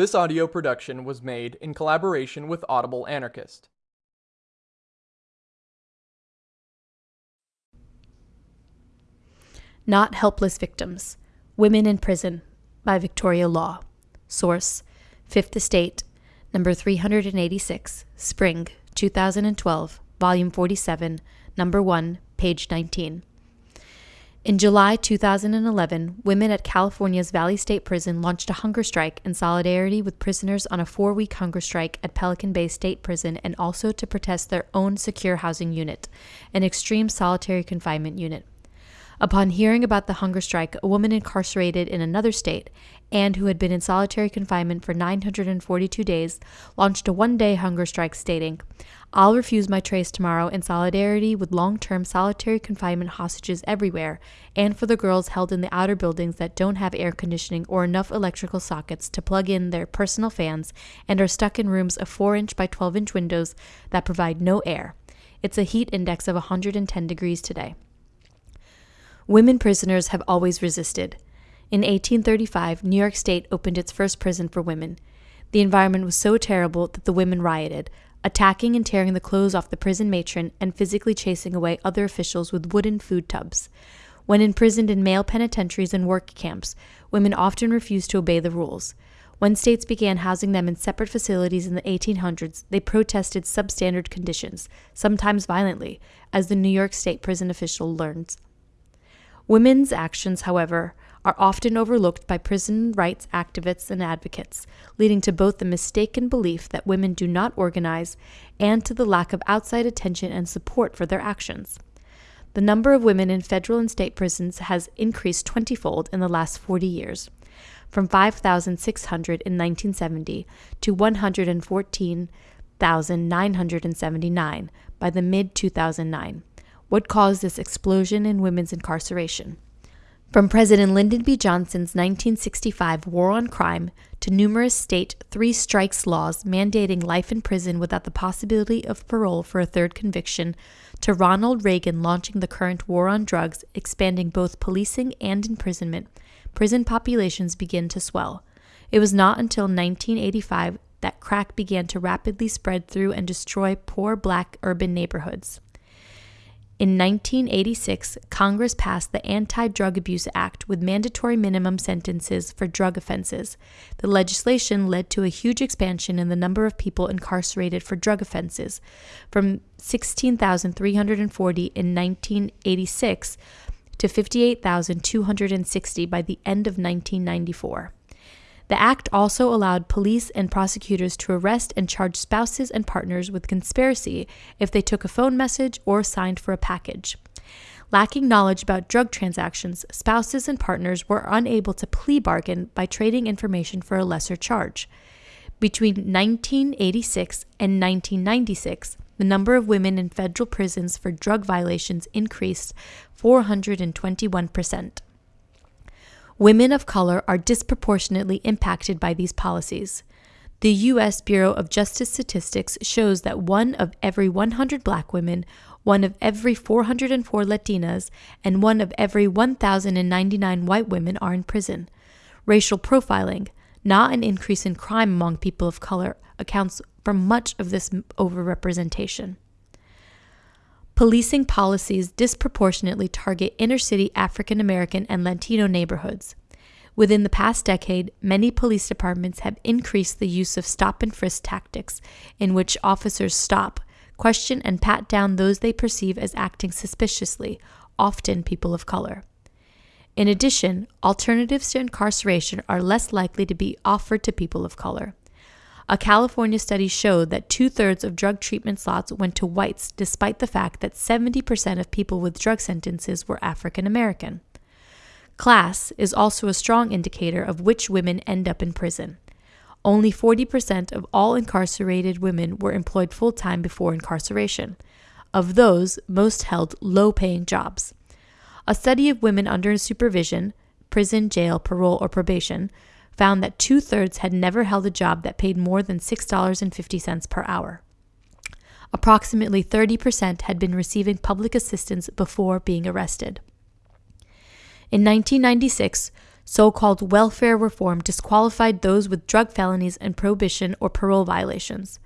This audio production was made in collaboration with Audible Anarchist. Not Helpless Victims Women in Prison by Victoria Law. Source Fifth Estate, number 386, Spring, 2012, volume 47, number 1, page 19. In July 2011, women at California's Valley State Prison launched a hunger strike in solidarity with prisoners on a four week hunger strike at Pelican Bay State Prison and also to protest their own secure housing unit, an extreme solitary confinement unit. Upon hearing about the hunger strike, a woman incarcerated in another state and who had been in solitary confinement for 942 days launched a one day hunger strike stating, I'll refuse my trace tomorrow in solidarity with long term solitary confinement hostages everywhere and for the girls held in the outer buildings that don't have air conditioning or enough electrical sockets to plug in their personal fans and are stuck in rooms of 4 inch by 12 inch windows that provide no air. It's a heat index of 110 degrees today. Women prisoners have always resisted. In 1835, New York State opened its first prison for women. The environment was so terrible that the women rioted, attacking and tearing the clothes off the prison matron and physically chasing away other officials with wooden food tubs. When imprisoned in male penitentiaries and work camps, women often refused to obey the rules. When states began housing them in separate facilities in the 1800s, they protested substandard conditions, sometimes violently, as the New York State prison official learns. Women's actions, however, are often overlooked by prison rights activists and advocates, leading to both the mistaken belief that women do not organize and to the lack of outside attention and support for their actions. The number of women in federal and state prisons has increased twentyfold in the last 40 years, from 5,600 in 1970 to 114,979 by the mid 2009 what caused this explosion in women's incarceration. From President Lyndon B. Johnson's 1965 War on Crime to numerous state three strikes laws mandating life in prison without the possibility of parole for a third conviction, to Ronald Reagan launching the current war on drugs, expanding both policing and imprisonment, prison populations begin to swell. It was not until 1985 that crack began to rapidly spread through and destroy poor black urban neighborhoods. In 1986, Congress passed the Anti Drug Abuse Act with mandatory minimum sentences for drug offenses. The legislation led to a huge expansion in the number of people incarcerated for drug offenses, from 16,340 in 1986 to 58,260 by the end of 1994. The act also allowed police and prosecutors to arrest and charge spouses and partners with conspiracy if they took a phone message or signed for a package. Lacking knowledge about drug transactions, spouses and partners were unable to plea bargain by trading information for a lesser charge. Between 1986 and 1996, the number of women in federal prisons for drug violations increased 421 percent. Women of color are disproportionately impacted by these policies. The U.S. Bureau of Justice Statistics shows that one of every 100 black women, one of every 404 Latinas, and one of every 1,099 white women are in prison. Racial profiling, not an increase in crime among people of color, accounts for much of this overrepresentation. Policing policies disproportionately target inner city African American and Latino neighborhoods. Within the past decade, many police departments have increased the use of stop and frisk tactics, in which officers stop, question, and pat down those they perceive as acting suspiciously, often people of color. In addition, alternatives to incarceration are less likely to be offered to people of color. A California study showed that two thirds of drug treatment slots went to whites, despite the fact that 70% of people with drug sentences were African American. Class is also a strong indicator of which women end up in prison. Only 40% of all incarcerated women were employed full time before incarceration. Of those, most held low paying jobs. A study of women under supervision, prison, jail, parole, or probation, found that two thirds had never held a job that paid more than $6.50 per hour. Approximately 30% had been receiving public assistance before being arrested. In 1996, So called welfare reform disqualified those with drug felonies and probation or parole violations.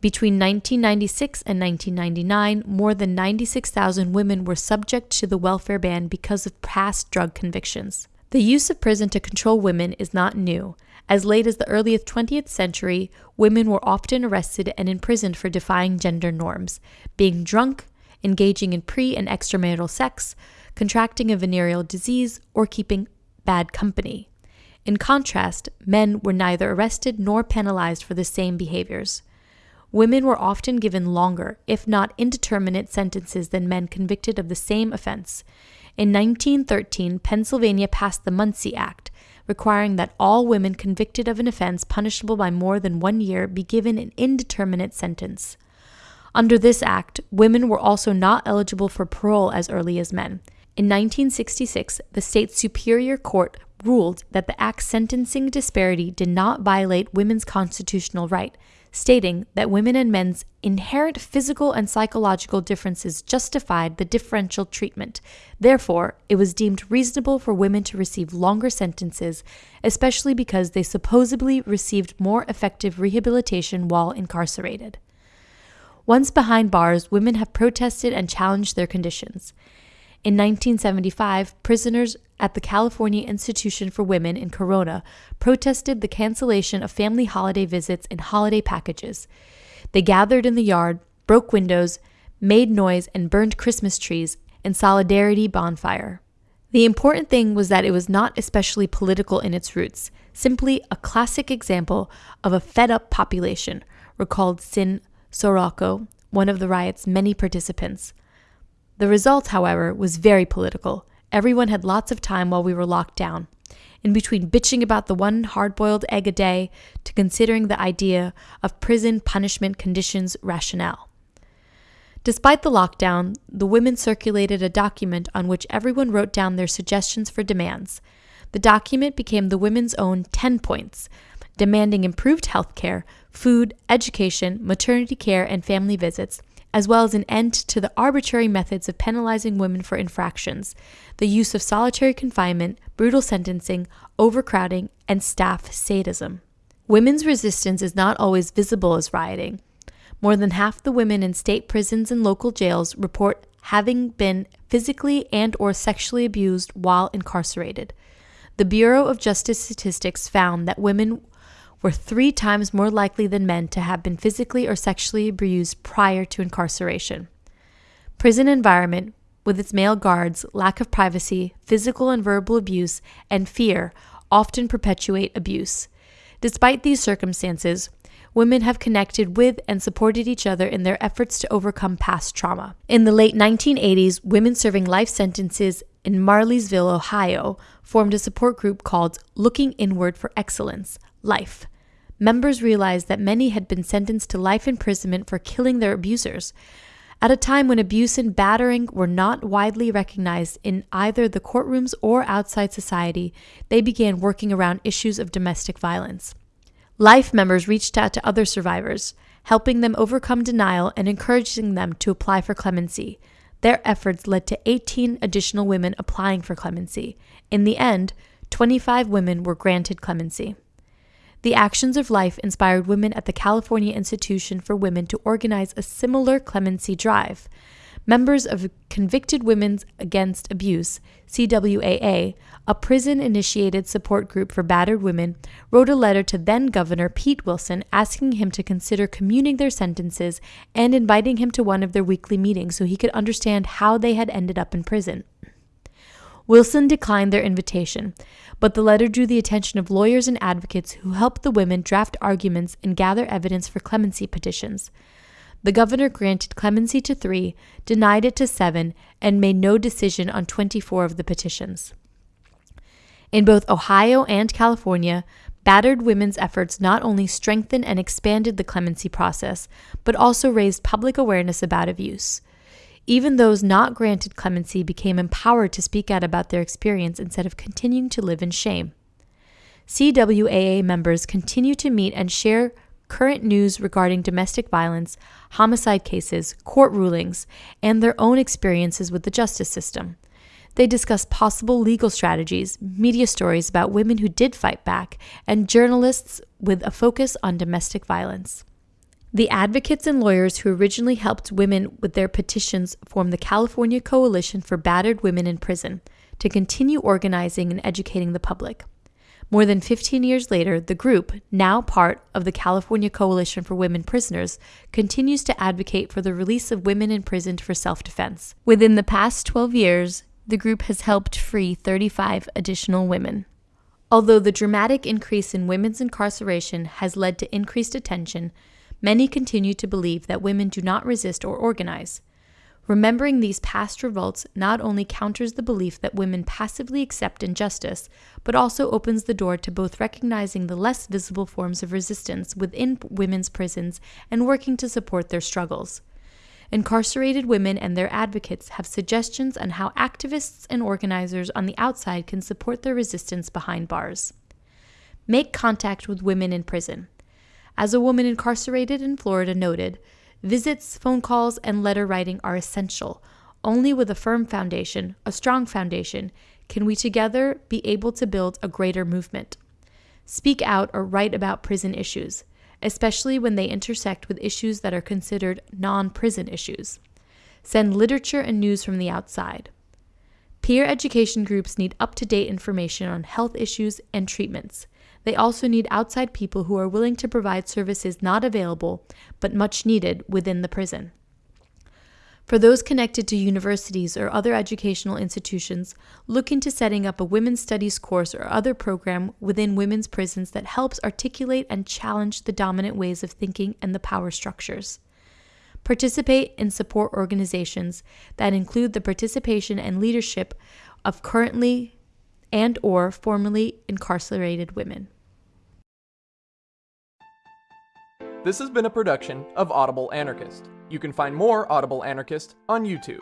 Between 1996 and 1999, more than 96,000 women were subject to the welfare ban because of past drug convictions. The use of prison to control women is not new. As late as the early 20th century, women were often arrested and imprisoned for defying gender norms, being drunk, engaging in pre and extramarital sex, contracting a venereal disease, or keeping bad company. In contrast, men were neither arrested nor penalized for the same behaviors. Women were often given longer, if not indeterminate, sentences than men convicted of the same offense. In 1913, Pennsylvania passed the Muncy Act, requiring that all women convicted of an offense punishable by more than one year be given an indeterminate sentence. Under this act, women were also not eligible for parole as early as men. In 1966, the state superior court ruled that the act's sentencing disparity did not violate women's constitutional right, stating that women and men's inherent physical and psychological differences justified the differential treatment. Therefore, it was deemed reasonable for women to receive longer sentences, especially because they supposedly received more effective rehabilitation while incarcerated. Once behind bars, women have protested and challenged their conditions. In 1975, prisoners at the California Institution for Women in Corona protested the cancellation of family holiday visits and holiday packages. They gathered in the yard, broke windows, made noise, and burned Christmas trees in solidarity bonfire. The important thing was that it was not especially political in its roots, simply a classic example of a fed up population, recalled Sin Soracco, one of the riot's many participants. The result, however, was very political. Everyone had lots of time while we were locked down. In between bitching about the one hard boiled egg a day to considering the idea of prison punishment conditions rationale. Despite the lockdown, the women circulated a document on which everyone wrote down their suggestions for demands. The document became the women's own 10 points, demanding improved health care, food, education, maternity care, and family visits, as well as an end to the arbitrary methods of penalizing women for infractions, the use of solitary confinement, brutal sentencing, overcrowding, and staff sadism. Women's resistance is not always visible as rioting. More than half the women in state prisons and local jails report having been physically and or sexually abused while incarcerated. The Bureau of Justice Statistics found that women were three times more likely than men to have been physically or sexually abused prior to incarceration. Prison environment, with its male guards, lack of privacy, physical and verbal abuse, and fear, often perpetuate abuse. Despite these circumstances, women have connected with and supported each other in their efforts to overcome past trauma. In the late 1980s, women serving life sentences in Marysville, Ohio, formed a support group called Looking Inward for Excellence, life. Members realized that many had been sentenced to life imprisonment for killing their abusers. At a time when abuse and battering were not widely recognized in either the courtrooms or outside society, they began working around issues of domestic violence. Life members reached out to other survivors, helping them overcome denial and encouraging them to apply for clemency. Their efforts led to 18 additional women applying for clemency. In the end, 25 women were granted clemency. The actions of life inspired women at the California Institution for Women to organize a similar clemency drive. Members of Convicted Women Against Abuse, CWAA, a prison initiated support group for battered women, wrote a letter to then Governor Pete Wilson asking him to consider commuting their sentences and inviting him to one of their weekly meetings so he could understand how they had ended up in prison. Wilson declined their invitation, but the letter drew the attention of lawyers and advocates who helped the women draft arguments and gather evidence for clemency petitions. The governor granted clemency to three, denied it to seven, and made no decision on 24 of the petitions. In both Ohio and California, battered women's efforts not only strengthened and expanded the clemency process, but also raised public awareness about abuse. Even those not granted clemency became empowered to speak out about their experience instead of continuing to live in shame. CWAA members continue to meet and share current news regarding domestic violence, homicide cases, court rulings, and their own experiences with the justice system. They discuss possible legal strategies, media stories about women who did fight back, and journalists with a focus on domestic violence. The advocates and lawyers who originally helped women with their petitions formed the California Coalition for Battered Women in Prison to continue organizing and educating the public. More than 15 years later, the group, now part of the California Coalition for Women Prisoners, continues to advocate for the release of women imprisoned for self defense. Within the past 12 years, the group has helped free 35 additional women. Although the dramatic increase in women's incarceration has led to increased attention, many continue to believe that women do not resist or organize. Remembering these past revolts not only counters the belief that women passively accept injustice, but also opens the door to both recognizing the less visible forms of resistance within women's prisons and working to support their struggles. Incarcerated women and their advocates have suggestions on how activists and organizers on the outside can support their resistance behind bars. Make contact with women in prison. As a woman incarcerated in Florida noted, Visits, phone calls, and letter writing are essential. Only with a firm foundation, a strong foundation, can we together be able to build a greater movement. Speak out or write about prison issues, especially when they intersect with issues that are considered non prison issues. Send literature and news from the outside. Peer education groups need up to date information on health issues and treatments. They also need outside people who are willing to provide services not available but much needed within the prison. For those connected to universities or other educational institutions, look into setting up a women's studies course or other program within women's prisons that helps articulate and challenge the dominant ways of thinking and the power structures. Participate in support organizations that include the participation and leadership of currently and or formerly incarcerated women. This has been a production of Audible Anarchist. You can find more Audible Anarchist on YouTube.